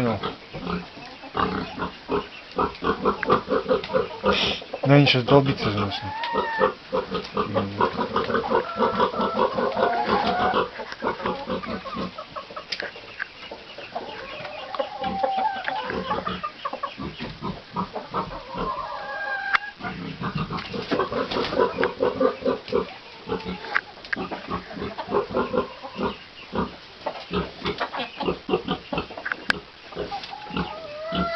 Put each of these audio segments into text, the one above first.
понял. Но они сейчас долбиться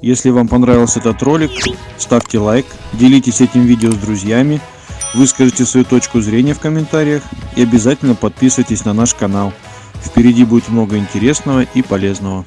Если вам понравился этот ролик, ставьте лайк, делитесь этим видео с друзьями, выскажите свою точку зрения в комментариях и обязательно подписывайтесь на наш канал. Впереди будет много интересного и полезного.